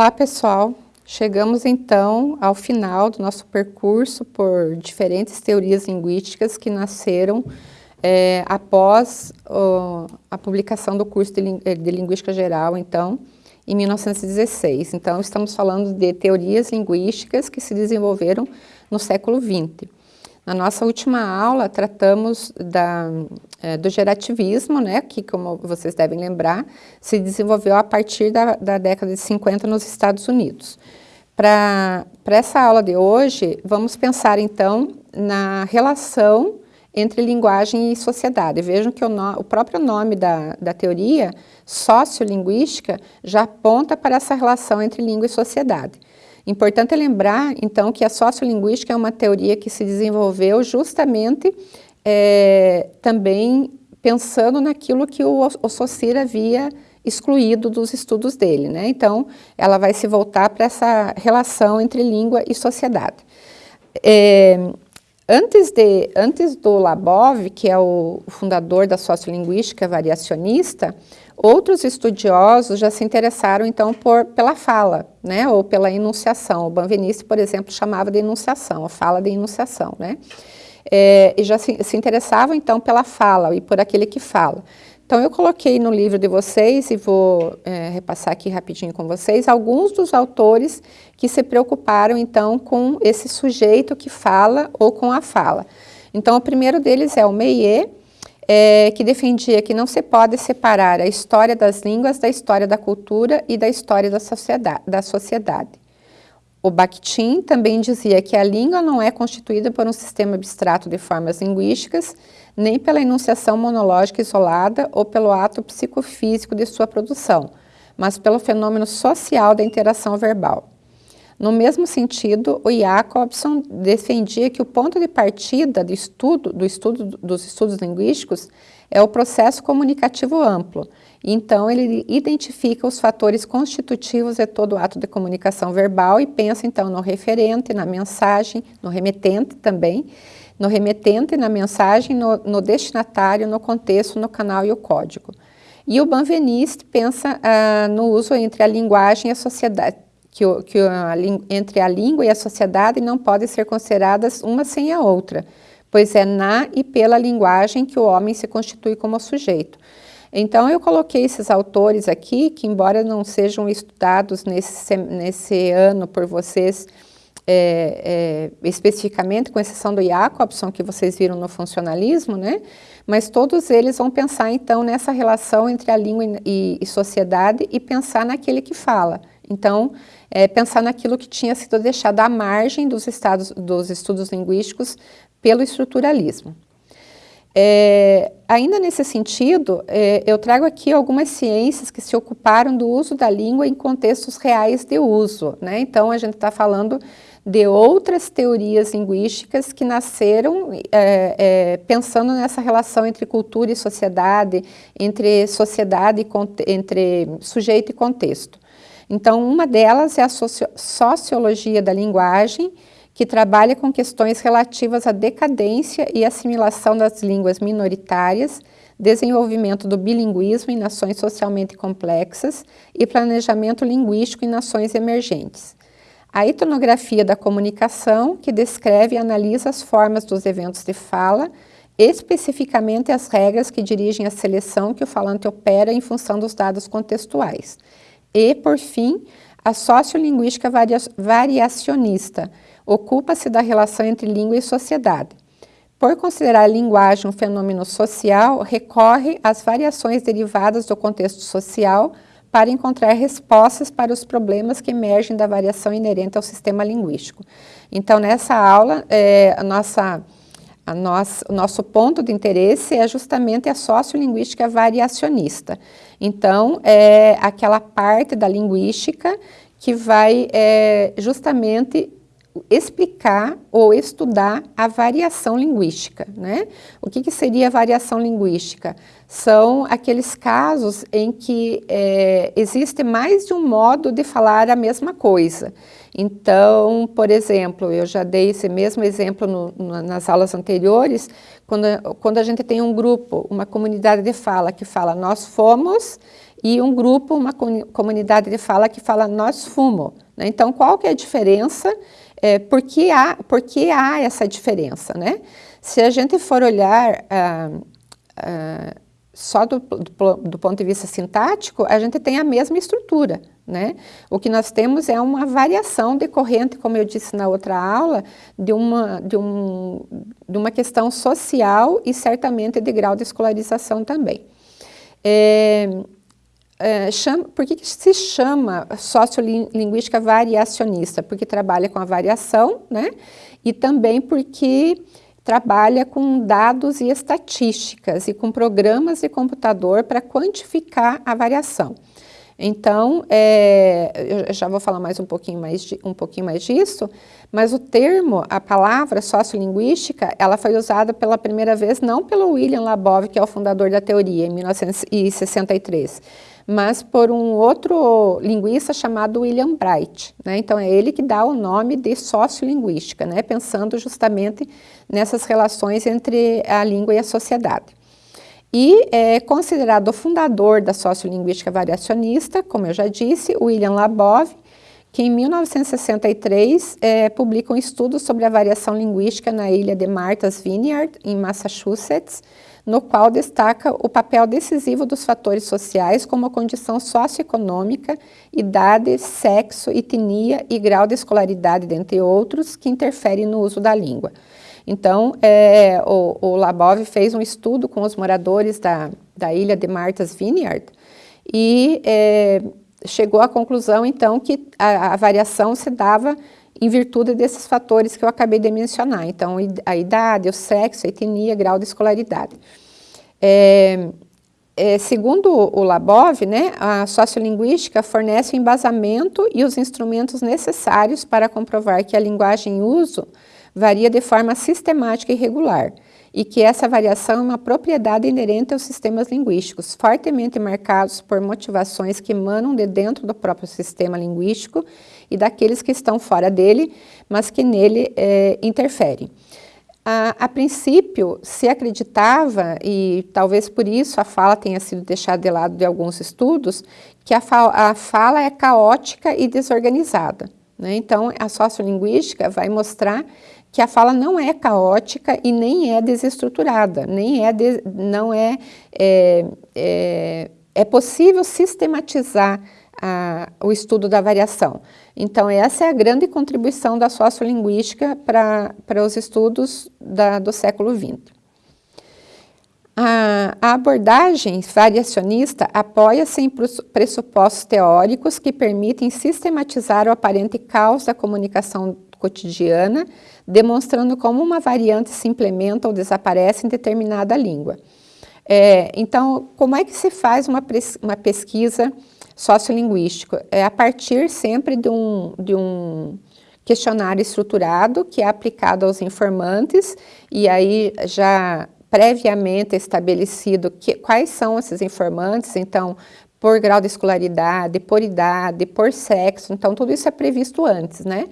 Olá pessoal, chegamos então ao final do nosso percurso por diferentes teorias linguísticas que nasceram é, após a publicação do curso de, eh, de Linguística Geral, então, em 1916. Então, estamos falando de teorias linguísticas que se desenvolveram no século XX. Na nossa última aula, tratamos da, é, do gerativismo, né, que, como vocês devem lembrar, se desenvolveu a partir da, da década de 50 nos Estados Unidos. Para essa aula de hoje, vamos pensar, então, na relação entre linguagem e sociedade. Vejam que o, no, o próprio nome da, da teoria, sociolinguística, já aponta para essa relação entre língua e sociedade. Importante lembrar, então, que a sociolinguística é uma teoria que se desenvolveu justamente é, também pensando naquilo que o, o Saussure havia excluído dos estudos dele, né? Então, ela vai se voltar para essa relação entre língua e sociedade. É, antes, de, antes do Labov, que é o fundador da sociolinguística variacionista, Outros estudiosos já se interessaram, então, por, pela fala, né, ou pela enunciação. O Banvenice, por exemplo, chamava de enunciação, a fala de enunciação, né? É, e já se, se interessavam, então, pela fala e por aquele que fala. Então, eu coloquei no livro de vocês, e vou é, repassar aqui rapidinho com vocês, alguns dos autores que se preocuparam, então, com esse sujeito que fala ou com a fala. Então, o primeiro deles é o Meillet, é, que defendia que não se pode separar a história das línguas da história da cultura e da história da sociedade. Da sociedade. O Bakhtin também dizia que a língua não é constituída por um sistema abstrato de formas linguísticas, nem pela enunciação monológica isolada ou pelo ato psicofísico de sua produção, mas pelo fenômeno social da interação verbal. No mesmo sentido, o Jacobson defendia que o ponto de partida do estudo, do estudo dos estudos linguísticos é o processo comunicativo amplo. Então, ele identifica os fatores constitutivos de todo ato de comunicação verbal e pensa, então, no referente, na mensagem, no remetente também, no remetente, na mensagem, no, no destinatário, no contexto, no canal e o código. E o Banveniste pensa ah, no uso entre a linguagem e a sociedade, que, que entre a língua e a sociedade não podem ser consideradas uma sem a outra, pois é na e pela linguagem que o homem se constitui como sujeito. Então, eu coloquei esses autores aqui, que embora não sejam estudados nesse, nesse ano por vocês é, é, especificamente, com exceção do Jacobson, que vocês viram no funcionalismo, né? Mas todos eles vão pensar, então, nessa relação entre a língua e, e sociedade e pensar naquele que fala. Então, é, pensar naquilo que tinha sido deixado à margem dos, estados, dos estudos linguísticos pelo estruturalismo. É, ainda nesse sentido, é, eu trago aqui algumas ciências que se ocuparam do uso da língua em contextos reais de uso. Né? Então, a gente está falando de outras teorias linguísticas que nasceram é, é, pensando nessa relação entre cultura e sociedade, entre sociedade e entre sujeito e contexto. Então, uma delas é a sociologia da linguagem, que trabalha com questões relativas à decadência e assimilação das línguas minoritárias, desenvolvimento do bilinguismo em nações socialmente complexas e planejamento linguístico em nações emergentes. A etnografia da comunicação, que descreve e analisa as formas dos eventos de fala, especificamente as regras que dirigem a seleção que o falante opera em função dos dados contextuais. E, por fim, a sociolinguística varia variacionista ocupa-se da relação entre língua e sociedade. Por considerar a linguagem um fenômeno social, recorre às variações derivadas do contexto social para encontrar respostas para os problemas que emergem da variação inerente ao sistema linguístico. Então, nessa aula, é, a nossa nossa, o nosso ponto de interesse é justamente a sociolinguística variacionista. Então, é aquela parte da linguística que vai é, justamente explicar ou estudar a variação linguística, né? O que, que seria a variação linguística? São aqueles casos em que é, existe mais de um modo de falar a mesma coisa. Então, por exemplo, eu já dei esse mesmo exemplo no, no, nas aulas anteriores, quando, quando a gente tem um grupo, uma comunidade de fala que fala nós fomos, e um grupo, uma comunidade de fala que fala nós fumo. Né? Então, qual que é a diferença? É, por, que há, por que há essa diferença? Né? Se a gente for olhar ah, ah, só do, do, do, ponto de vista sintático, a gente tem a mesma estrutura. Né? O que nós temos é uma variação decorrente, como eu disse na outra aula, de uma, de um, de uma questão social e certamente de grau de escolarização também. É, é, chama, por que, que se chama sociolinguística variacionista? Porque trabalha com a variação, né? E também porque trabalha com dados e estatísticas e com programas de computador para quantificar a variação. Então, é, eu já vou falar mais um pouquinho mais, de, um pouquinho mais disso, mas o termo, a palavra sociolinguística, ela foi usada pela primeira vez não pelo William Labov, que é o fundador da teoria, em 1963, mas por um outro linguista chamado William Bright. Né? Então, é ele que dá o nome de sociolinguística, né? pensando justamente nessas relações entre a língua e a sociedade. E é considerado o fundador da sociolinguística variacionista, como eu já disse, William Labov, que em 1963 é, publica um estudo sobre a variação linguística na ilha de Martha's Vineyard, em Massachusetts, no qual destaca o papel decisivo dos fatores sociais como a condição socioeconômica, idade, sexo, etnia e grau de escolaridade, dentre outros, que interferem no uso da língua. Então, é, o, o Labov fez um estudo com os moradores da, da ilha de Martha's Vineyard e é, chegou à conclusão, então, que a, a variação se dava em virtude desses fatores que eu acabei de mencionar. Então, a idade, o sexo, a etnia, grau de escolaridade. É, é, segundo o Labov, né, a sociolinguística fornece o embasamento e os instrumentos necessários para comprovar que a linguagem em uso varia de forma sistemática e regular, e que essa variação é uma propriedade inerente aos sistemas linguísticos, fortemente marcados por motivações que emanam de dentro do próprio sistema linguístico e daqueles que estão fora dele, mas que nele é, interferem. A, a, princípio, se acreditava, e talvez por isso a fala tenha sido deixada de lado de alguns estudos, que a, fa a fala é caótica e desorganizada. Né? Então, a sociolinguística vai mostrar que a fala não é caótica e nem é desestruturada, nem é, de, não é, é, é, é possível sistematizar a, o estudo da variação. Então, essa é a grande contribuição da sociolinguística para os estudos da, do século XX. A, a abordagem variacionista apoia-se em pressupostos teóricos que permitem sistematizar o aparente caos da comunicação cotidiana, demonstrando como uma variante se implementa ou desaparece em determinada língua. É, então, como é que se faz uma, uma pesquisa sociolinguística? É a partir sempre de um, de um questionário estruturado que é aplicado aos informantes e aí já previamente estabelecido que, quais são esses informantes, então, por grau de escolaridade, por idade, por sexo, então tudo isso é previsto antes, né?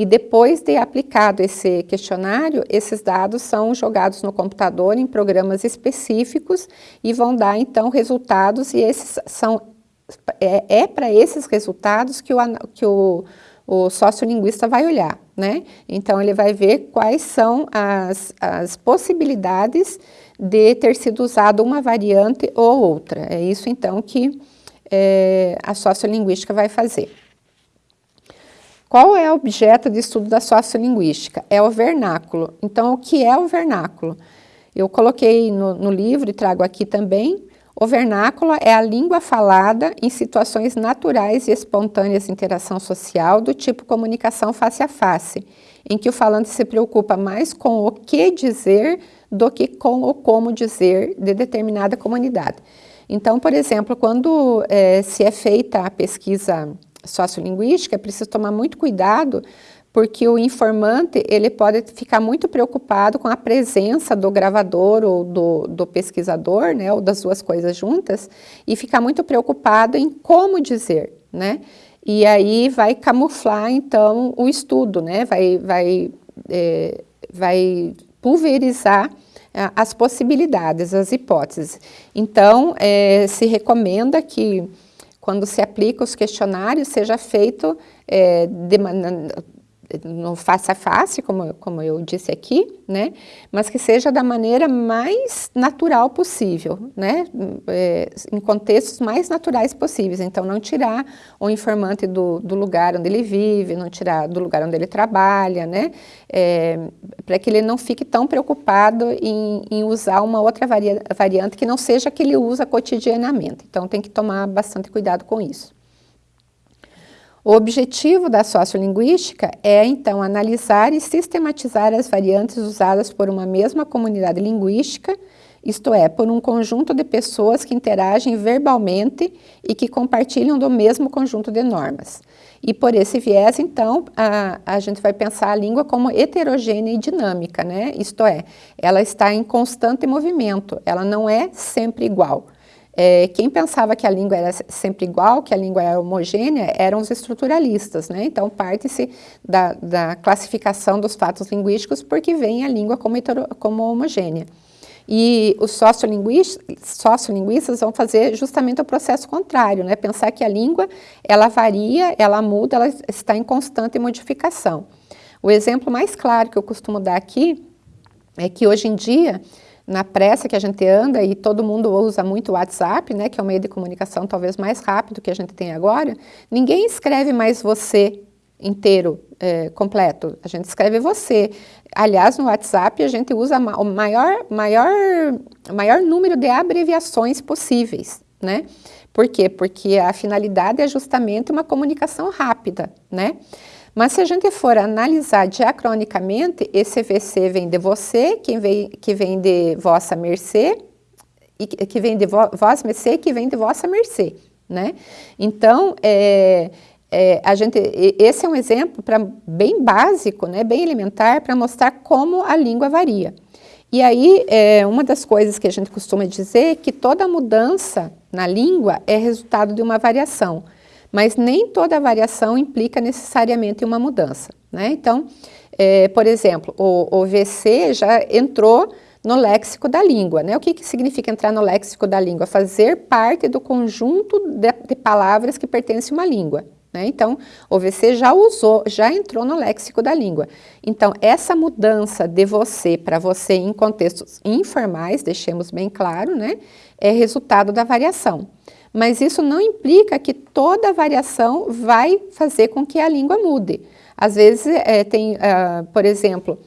E depois de aplicado esse questionário, esses dados são jogados no computador em programas específicos e vão dar então resultados e esses são é, é para esses resultados que o, que o, o sociolinguista vai olhar, né? Então ele vai ver quais são as, as possibilidades de ter sido usado uma variante ou outra. É isso então que é, a sociolinguística vai fazer. Qual é o objeto de estudo da sociolinguística? É o vernáculo. Então, o que é o vernáculo? Eu coloquei no, no livro e trago aqui também. O vernáculo é a língua falada em situações naturais e espontâneas de interação social do tipo comunicação face a face, em que o falante se preocupa mais com o que dizer do que com o como dizer de determinada comunidade. Então, por exemplo, quando é, se é feita a pesquisa sociolinguística, é preciso tomar muito cuidado, porque o informante ele pode ficar muito preocupado com a presença do gravador ou do, do pesquisador, né, ou das duas coisas juntas, e ficar muito preocupado em como dizer, né, e aí vai camuflar, então, o estudo, né, vai, vai, é, vai pulverizar as possibilidades, as hipóteses. Então, é, se recomenda que quando se aplica os questionários, seja feito é, de, no face a face, como, como eu disse aqui, né? Mas que seja da maneira mais natural possível, né? É, em contextos mais naturais possíveis. Então, não tirar o informante do, do lugar onde ele vive, não tirar do lugar onde ele trabalha, né? É, Para que ele não fique tão preocupado em, em usar uma outra varia, variante que não seja a que ele usa cotidianamente. Então, tem que tomar bastante cuidado com isso. O objetivo da sociolinguística é, então, analisar e sistematizar as variantes usadas por uma mesma comunidade linguística, isto é, por um conjunto de pessoas que interagem verbalmente e que compartilham do mesmo conjunto de normas. E por esse viés, então, a, a gente vai pensar a língua como heterogênea e dinâmica, né? Isto é, ela está em constante movimento, ela não é sempre igual. É, quem pensava que a língua era sempre igual, que a língua era homogênea, eram os estruturalistas, né? Então, parte-se da, da, classificação dos fatos linguísticos porque vem a língua como, como homogênea. E os sociolinguistas, sociolinguistas vão fazer justamente o processo contrário, né? Pensar que a língua, ela varia, ela muda, ela está em constante modificação. O exemplo mais claro que eu costumo dar aqui é que hoje em dia na pressa que a gente anda e todo mundo usa muito o WhatsApp, né, que é o meio de comunicação talvez mais rápido que a gente tem agora, ninguém escreve mais você inteiro, é, completo, a gente escreve você. Aliás, no WhatsApp a gente usa o maior, maior, maior número de abreviações possíveis, né? Por quê? Porque a finalidade é justamente uma comunicação rápida, né? Mas se a gente for analisar diacronicamente, esse VC vem de você, que vem, que vem de vossa mercê, e que vem de vo, vós mercê, que vem de vossa mercê, né? Então, é, é, a gente, esse é um exemplo pra, bem básico, né, bem elementar, para mostrar como a língua varia. E aí, é, uma das coisas que a gente costuma dizer é que toda mudança na língua é resultado de uma variação mas nem toda variação implica necessariamente uma mudança. Né? Então, é, por exemplo, o, o, VC já entrou no léxico da língua. Né? O que, que significa entrar no léxico da língua? Fazer parte do conjunto de, de palavras que pertence a uma língua. Né? Então, o VC já usou, já entrou no léxico da língua. Então, essa mudança de você para você em contextos informais, deixemos bem claro, né? é resultado da variação mas isso não implica que toda variação vai fazer com que a língua mude. Às vezes é, tem, uh, por exemplo,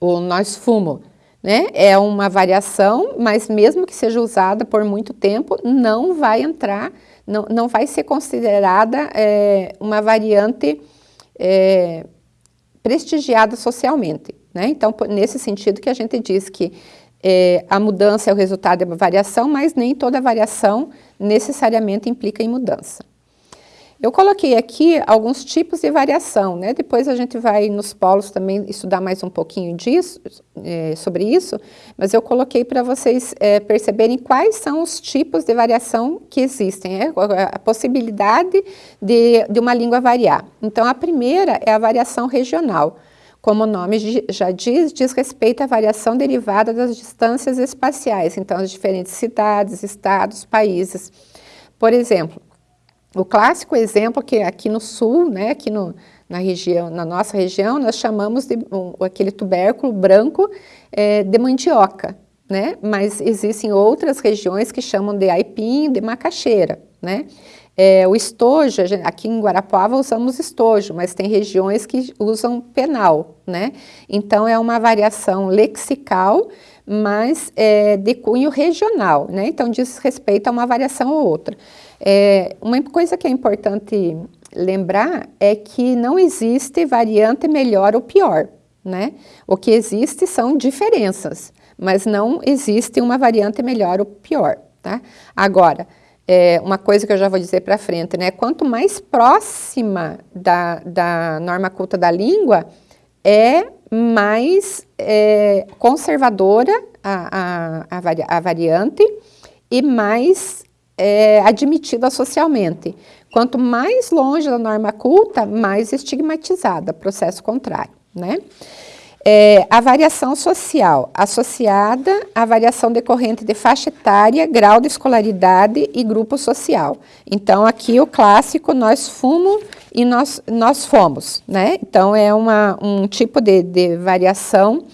o nós fumo, né? É uma variação, mas mesmo que seja usada por muito tempo, não vai entrar, não, não vai ser considerada é, uma variante é, prestigiada socialmente. Né? Então, nesse sentido que a gente diz que é, a mudança é o resultado de uma variação, mas nem toda variação necessariamente implica em mudança. Eu coloquei aqui alguns tipos de variação, né? Depois a gente vai nos polos também estudar mais um pouquinho disso, é, sobre isso, mas eu coloquei para vocês é, perceberem quais são os tipos de variação que existem, é, a possibilidade de, de uma língua variar. Então, a primeira é a variação regional. Como o nome já diz, diz respeito à variação derivada das distâncias espaciais, então as diferentes cidades, estados, países. Por exemplo, o clássico exemplo que aqui no sul, né, aqui no, na região, na nossa região, nós chamamos de um, aquele tubérculo branco é, de mandioca, né? Mas existem outras regiões que chamam de aipim, de macaxeira, né? É, o estojo, aqui em Guarapuava usamos estojo, mas tem regiões que usam penal, né? Então é uma variação lexical, mas é, de cunho regional, né? Então diz respeito a uma variação ou outra. É, uma coisa que é importante lembrar é que não existe variante melhor ou pior, né? O que existe são diferenças, mas não existe uma variante melhor ou pior, tá? Agora, é, uma coisa que eu já vou dizer para frente, né? Quanto mais próxima da, da norma culta da língua, é mais é, conservadora a, a, a, vari, a, variante e mais é, admitida socialmente. Quanto mais longe da norma culta, mais estigmatizada, processo contrário, né? É, a variação social, associada à variação decorrente de faixa etária, grau de escolaridade e grupo social. Então, aqui o clássico, nós fumo e nós, nós fomos, né? Então, é uma, um tipo de, de variação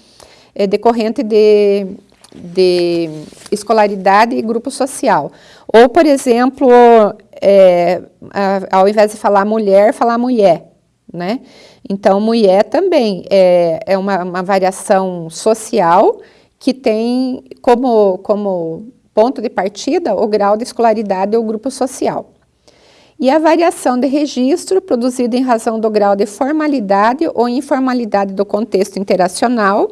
é, decorrente de, de escolaridade e grupo social. Ou, por exemplo, é, ao invés de falar mulher, falar mulher, né? Então, mulher também é, é uma, uma variação social que tem como, como ponto de partida o grau de escolaridade ou grupo social. E a variação de registro produzida em razão do grau de formalidade ou informalidade do contexto interacional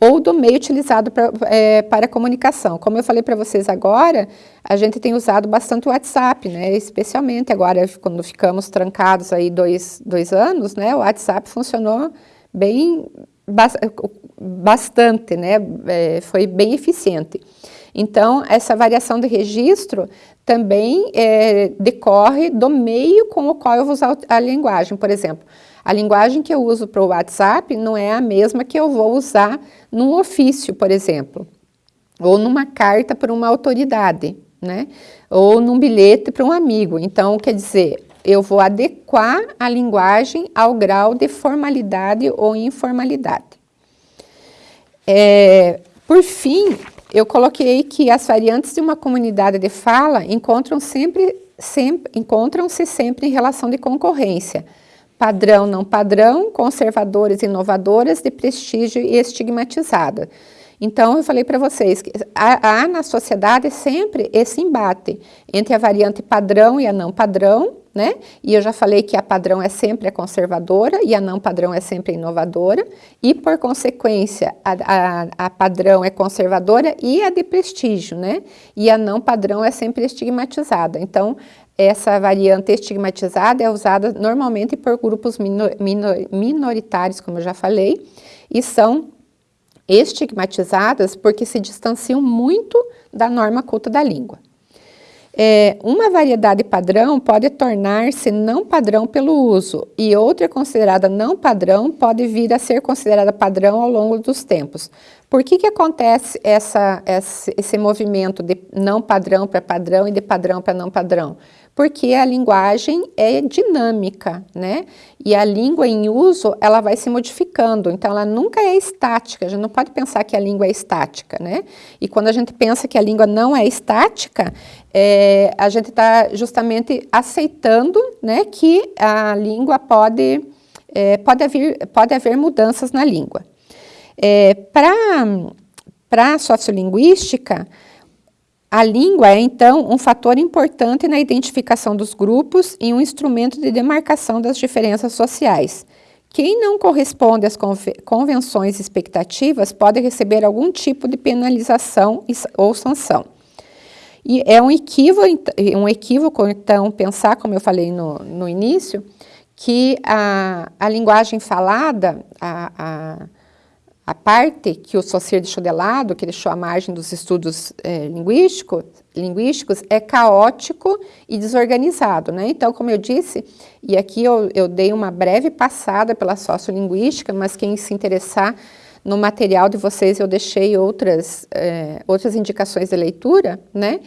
ou do meio utilizado pra, é, para comunicação. Como eu falei para vocês agora, a gente tem usado bastante o WhatsApp, né? especialmente agora quando ficamos trancados aí dois, dois anos, né? o WhatsApp funcionou bem, bastante, né? É, foi bem eficiente. Então, essa variação de registro também é, decorre do meio com o qual eu vou usar a linguagem. Por exemplo, a linguagem que eu uso para o WhatsApp não é a mesma que eu vou usar num ofício, por exemplo, ou numa carta para uma autoridade, né? Ou num bilhete para um amigo. Então, quer dizer, eu vou adequar a linguagem ao grau de formalidade ou informalidade. É, por fim, eu coloquei que as variantes de uma comunidade de fala encontram-se sempre, sempre, encontram -se sempre em relação de concorrência, padrão, não padrão, conservadores, inovadoras, de prestígio e estigmatizada. Então, eu falei para vocês que há, há, na sociedade sempre esse embate entre a variante padrão e a não padrão, né? E eu já falei que a padrão é sempre a conservadora e a não padrão é sempre a inovadora, e por consequência, a, a, a padrão é conservadora e a de prestígio, né? E a não padrão é sempre estigmatizada. Então, essa variante estigmatizada é usada normalmente por grupos minor, minor, minoritários, como eu já falei, e são estigmatizadas porque se distanciam muito da norma culta da língua. É, uma variedade padrão pode tornar-se não padrão pelo uso e outra considerada não padrão pode vir a ser considerada padrão ao longo dos tempos. Por que que acontece essa, esse movimento de não padrão para padrão e de padrão para não padrão? Porque a linguagem é dinâmica, né? E a língua em uso, ela vai se modificando, então ela nunca é estática, a gente não pode pensar que a língua é estática, né? E quando a gente pensa que a língua não é estática, é, a gente está justamente aceitando, né, que a língua pode, é, pode, haver, pode haver mudanças na língua. É, Para a sociolinguística, a língua é, então, um fator importante na identificação dos grupos e um instrumento de demarcação das diferenças sociais. Quem não corresponde às convenções expectativas pode receber algum tipo de penalização ou sanção. E é um equívoco, um equívoco então, pensar, como eu falei no, no início, que a, a linguagem falada, a, a a parte que o Saussure deixou de lado, que deixou à margem dos estudos é, linguístico, linguísticos, é caótico e desorganizado. Né? Então, como eu disse, e aqui eu, eu dei uma breve passada pela sociolinguística, mas quem se interessar no material de vocês, eu deixei outras, é, outras indicações de leitura, né?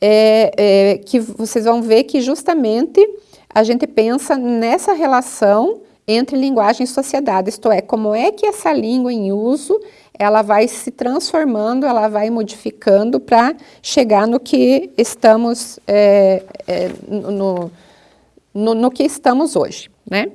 É, é, que vocês vão ver que justamente a gente pensa nessa relação entre linguagem e sociedade, isto é, como é que essa língua em uso, ela vai se transformando, ela vai modificando para chegar no que estamos, é, é, no, no, no, que estamos hoje, né?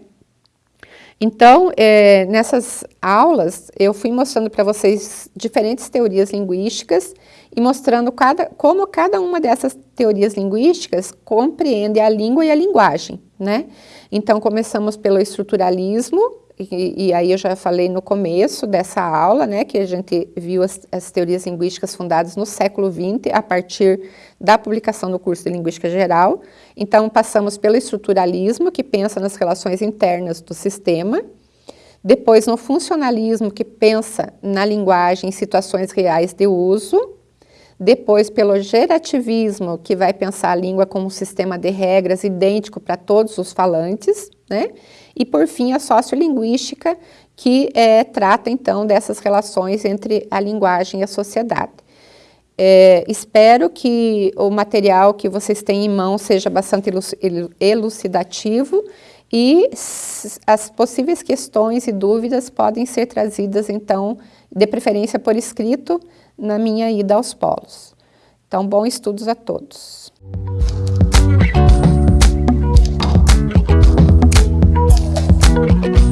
Então, é, nessas aulas, eu fui mostrando para vocês diferentes teorias linguísticas e mostrando cada, como cada uma dessas teorias linguísticas compreende a língua e a linguagem, né? Então, começamos pelo estruturalismo, e, e, aí eu já falei no começo dessa aula, né, que a gente viu as, as, teorias linguísticas fundadas no século XX, a partir da publicação do curso de Linguística Geral. Então, passamos pelo estruturalismo, que pensa nas relações internas do sistema, depois no funcionalismo, que pensa na linguagem em situações reais de uso, depois pelo gerativismo, que vai pensar a língua como um sistema de regras idêntico para todos os falantes, né? E por fim a sociolinguística, que é, trata então dessas relações entre a linguagem e a sociedade. É, espero que o material que vocês têm em mão seja bastante elucidativo e as possíveis questões e dúvidas podem ser trazidas, então, de preferência por escrito, na minha ida aos polos. Então, bons estudos a todos. Música